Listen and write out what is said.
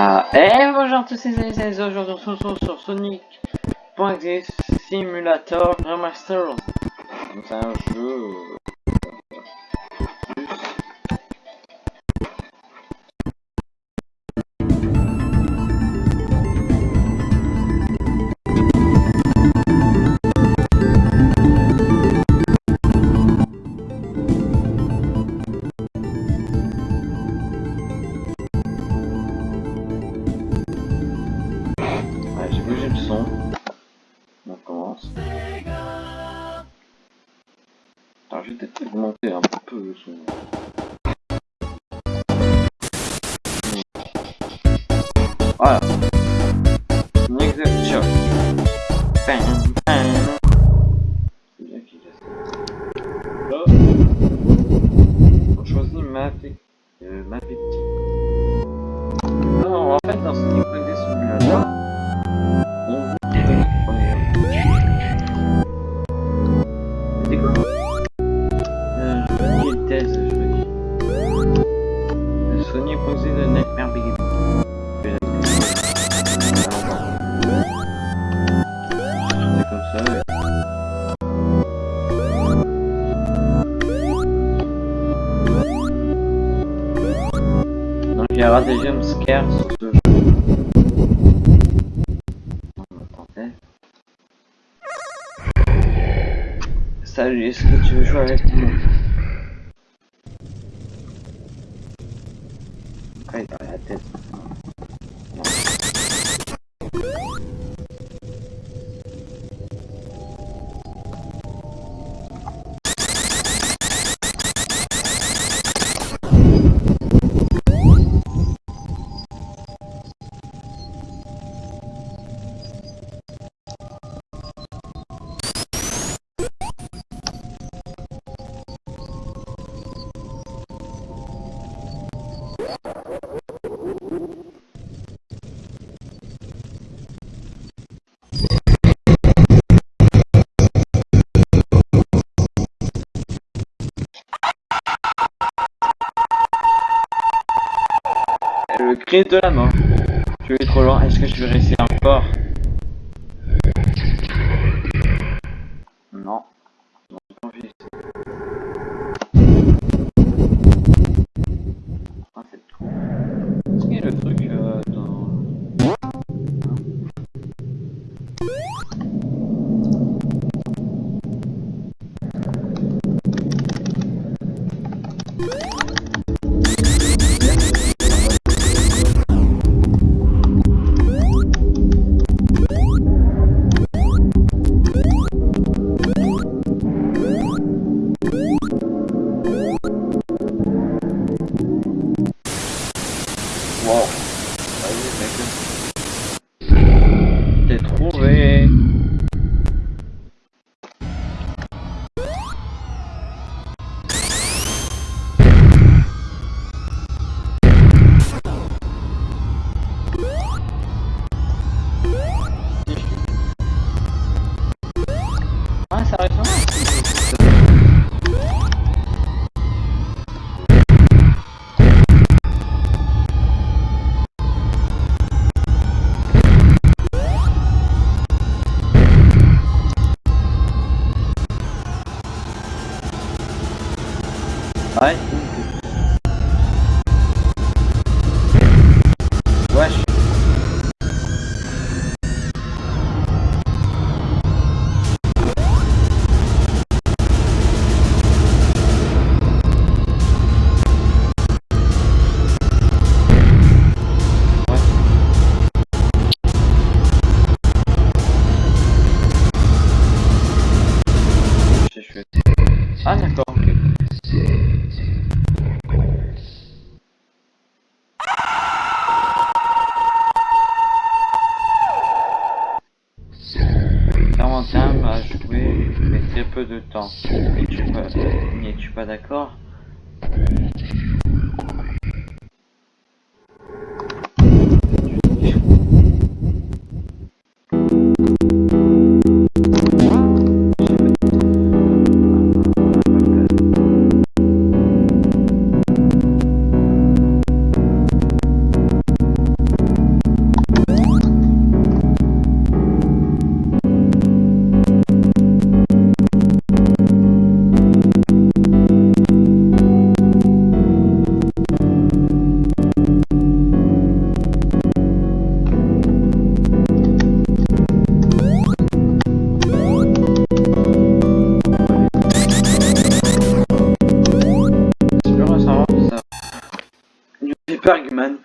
Ah, et bonjour tous ces amis, aujourd'hui on se retrouve sur Sonic.exe Simulator Remastered. C'est un jeu... Attends, je vais peut-être augmenter un peu son. Voilà. Next shot. Aura des jumpscares sur ce jeu. Salut, est-ce que tu veux jouer avec moi Ah, il la tête. Non. Cri de la mort. Je vais trop loin. Est-ce que je vais réussir encore? Wow. Vas-y, mec. T'es trouvé. 哎。Très peu de temps. N'es-tu pas, n'es-tu pas d'accord Bergman